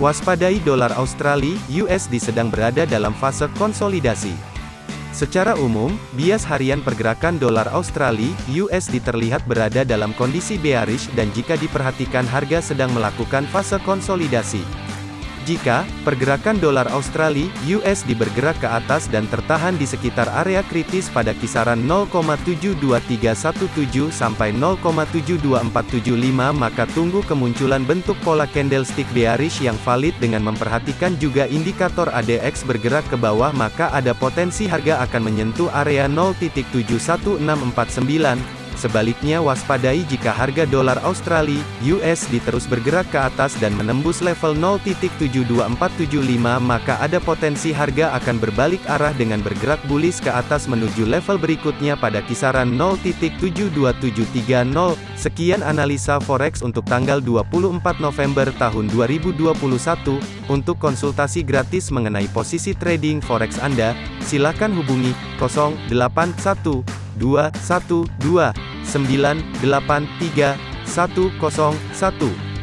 Waspadai dolar Australia (USD) sedang berada dalam fase konsolidasi. Secara umum, bias harian pergerakan dolar Australia (USD) terlihat berada dalam kondisi bearish dan jika diperhatikan harga sedang melakukan fase konsolidasi. Jika pergerakan dolar Australia (USD) bergerak ke atas dan tertahan di sekitar area kritis pada kisaran 0,72317 sampai 0,72475 maka tunggu kemunculan bentuk pola candlestick bearish yang valid dengan memperhatikan juga indikator ADX bergerak ke bawah maka ada potensi harga akan menyentuh area 0.71649 Sebaliknya waspadai jika harga dolar Australia (USD) terus bergerak ke atas dan menembus level 0.72475 maka ada potensi harga akan berbalik arah dengan bergerak bullish ke atas menuju level berikutnya pada kisaran 0.72730. Sekian analisa forex untuk tanggal 24 November tahun 2021. Untuk konsultasi gratis mengenai posisi trading forex Anda, silakan hubungi 081212 983 101.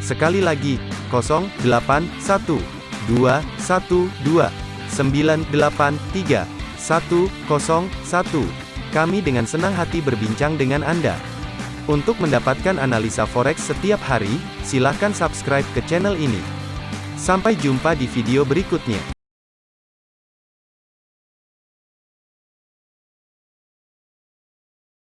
Sekali lagi, 081 212 983 101. Kami dengan senang hati berbincang dengan Anda. Untuk mendapatkan analisa forex setiap hari, silakan subscribe ke channel ini. Sampai jumpa di video berikutnya.